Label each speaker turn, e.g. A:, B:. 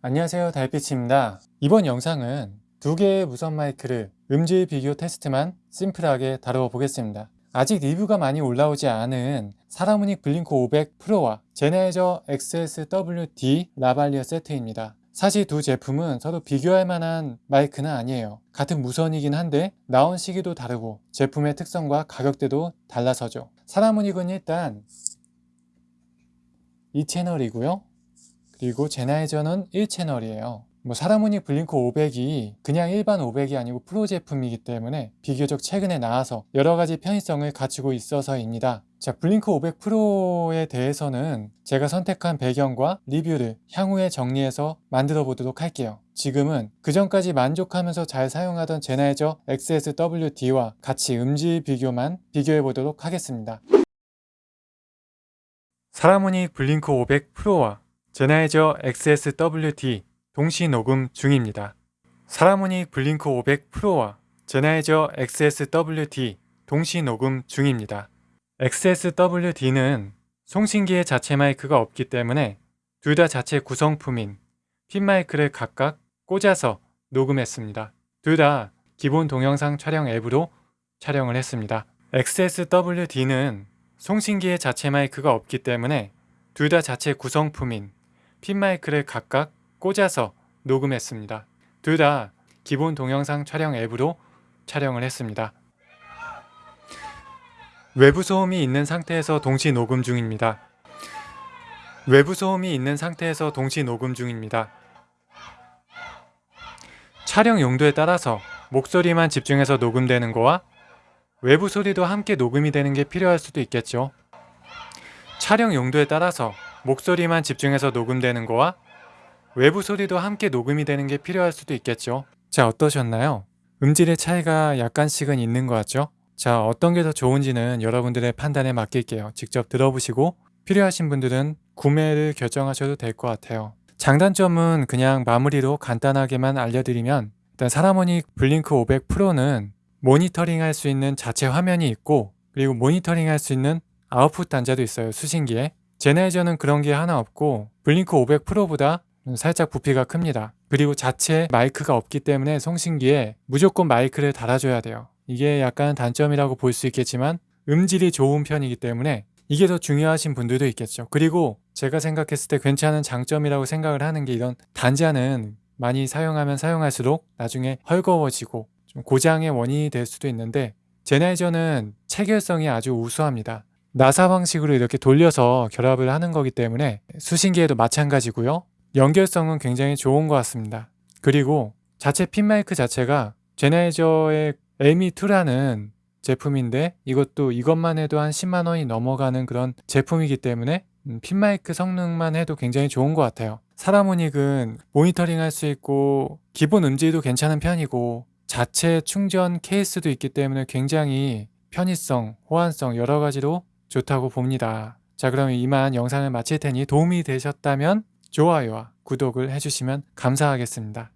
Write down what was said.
A: 안녕하세요 달빛입니다. 이번 영상은 두 개의 무선 마이크를 음질 비교 테스트만 심플하게 다루어 보겠습니다. 아직 리뷰가 많이 올라오지 않은 사라무닉 블링크 500 프로와 제네이저 XSWD 라발리어 세트입니다. 사실 두 제품은 서로 비교할 만한 마이크는 아니에요. 같은 무선이긴 한데 나온 시기도 다르고 제품의 특성과 가격대도 달라서죠. 사라무닉은 일단 이 채널이고요 그리고 제나이저는 1채널이에요. 뭐 사라무닉 블링크 500이 그냥 일반 500이 아니고 프로 제품이기 때문에 비교적 최근에 나와서 여러가지 편의성을 갖추고 있어서입니다. 자 블링크 500 프로에 대해서는 제가 선택한 배경과 리뷰를 향후에 정리해서 만들어 보도록 할게요. 지금은 그전까지 만족하면서 잘 사용하던 제나이저 XSWD와 같이 음질 비교만 비교해 보도록 하겠습니다. 사라무닉 블링크 500 프로와 제나이저 XSWD 동시 녹음 중입니다. 사라모닉 블링크 500 프로와 제나이저 XSWD 동시 녹음 중입니다. XSWD는 송신기의 자체 마이크가 없기 때문에 둘 다 자체 구성품인 핀 마이크를 각각 꽂아서 녹음했습니다. 둘 다 기본 동영상 촬영 앱으로 촬영을 했습니다. XSWD는 송신기의 자체 마이크가 없기 때문에 둘 다 자체 구성품인 핀 마이크를 각각 꽂아서 녹음했습니다. 둘 다 기본 동영상 촬영 앱으로 촬영을 했습니다. 외부 소음이 있는 상태에서 동시 녹음 중입니다. 외부 소음이 있는 상태에서 동시 녹음 중입니다. 촬영 용도에 따라서 목소리만 집중해서 녹음되는 거와 외부 소리도 함께 녹음이 되는 게 필요할 수도 있겠죠. 촬영 용도에 따라서 목소리만 집중해서 녹음되는 거와 외부 소리도 함께 녹음이 되는 게 필요할 수도 있겠죠. 자 어떠셨나요? 음질의 차이가 약간씩은 있는 것 같죠? 자 어떤 게 더 좋은지는 여러분들의 판단에 맡길게요. 직접 들어보시고 필요하신 분들은 구매를 결정하셔도 될 것 같아요. 장단점은 그냥 마무리로 간단하게만 알려드리면 일단 사라모닉 블링크 500 프로는 모니터링 할 수 있는 자체 화면이 있고 그리고 모니터링 할 수 있는 아웃풋 단자도 있어요 수신기에 제네이저는 그런 게 하나 없고 블링크 500 프로보다 살짝 부피가 큽니다. 그리고 자체 마이크가 없기 때문에 송신기에 무조건 마이크를 달아줘야 돼요. 이게 약간 단점이라고 볼 수 있겠지만 음질이 좋은 편이기 때문에 이게 더 중요하신 분들도 있겠죠. 그리고 제가 생각했을 때 괜찮은 장점이라고 생각을 하는 게 이런 단자는 많이 사용하면 사용할수록 나중에 헐거워지고 좀 고장의 원인이 될 수도 있는데 제네이저는 체결성이 아주 우수합니다. 나사 방식으로 이렇게 돌려서 결합을 하는 거기 때문에 수신기에도 마찬가지고요. 연결성은 굉장히 좋은 것 같습니다. 그리고 자체 핀 마이크 자체가 제네이저의 에미2라는 제품인데 이것도 이것만 해도 한 10만원이 넘어가는 그런 제품이기 때문에 음, 핀 마이크 성능만 해도 굉장히 좋은 것 같아요. 사라모닉은 모니터링 할 수 있고 기본 음질도 괜찮은 편이고 자체 충전 케이스도 있기 때문에 굉장히 편의성, 호환성 여러 가지로 좋다고 봅니다. 자 그럼 이만 영상을 마칠 테니 도움이 되셨다면 좋아요와 구독을 해주시면 감사하겠습니다.